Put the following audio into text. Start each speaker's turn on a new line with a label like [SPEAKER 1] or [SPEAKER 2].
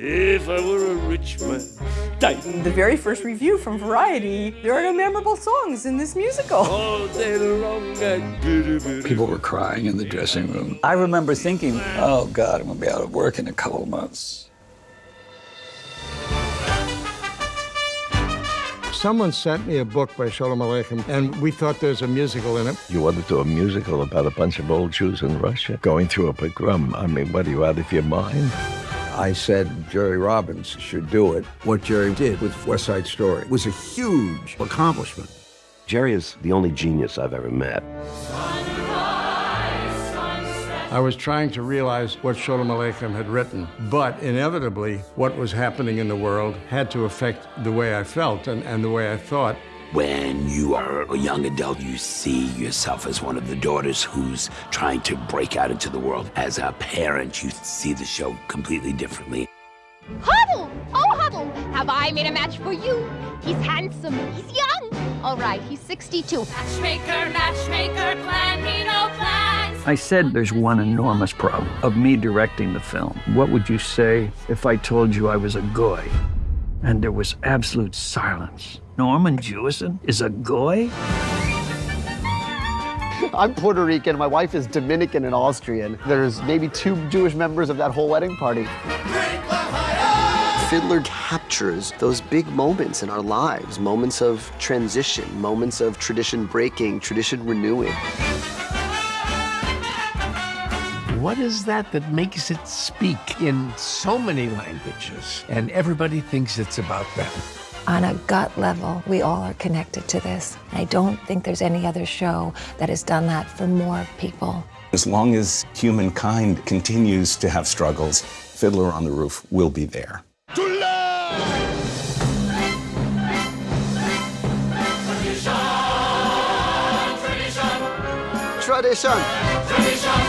[SPEAKER 1] If I were a rich man, Titan
[SPEAKER 2] The very first review from Variety, there are no memorable songs in this musical.
[SPEAKER 1] all day long and bitty bitty.
[SPEAKER 3] People were crying in the dressing room. I remember thinking, oh God, I'm gonna be out of work in a couple of months.
[SPEAKER 4] Someone sent me a book by Sholem Aleichem, and we thought there's a musical in it.
[SPEAKER 5] You want to do a musical about a bunch of old Jews in Russia going through a pogrom. I mean, what are you out of your mind?
[SPEAKER 6] I said Jerry Robbins should do it. What Jerry did with West Side Story was a huge accomplishment.
[SPEAKER 7] Jerry is the only genius I've ever met.
[SPEAKER 4] I was trying to realize what Sholem Aleichem had written, but inevitably, what was happening in the world had to affect the way I felt and, and the way I thought.
[SPEAKER 8] When you are a young adult, you see yourself as one of the daughters who's trying to break out into the world. As a parent, you see the show completely differently.
[SPEAKER 9] Hodel! Oh, Hodel! Have I made a match for you? He's handsome. He's young. All right, he's 62.
[SPEAKER 10] Matchmaker, matchmaker, plan me no plans.
[SPEAKER 3] I said there's one enormous problem of me directing the film. What would you say if I told you I was a goy? And there was absolute silence. Norman Jewison is a goy?
[SPEAKER 11] I'm Puerto Rican, my wife is Dominican and Austrian. There's maybe two Jewish members of that whole wedding party.
[SPEAKER 12] Fiddler captures those big moments in our lives, moments of transition, moments of tradition breaking, tradition renewing.
[SPEAKER 13] What is that that makes it speak in so many languages and everybody thinks it's about them?
[SPEAKER 14] On a gut level, we all are connected to this. I don't think there's any other show that has done that for more people.
[SPEAKER 15] As long as humankind continues to have struggles, Fiddler on the Roof will be there.
[SPEAKER 12] Tradition!
[SPEAKER 10] Tradition.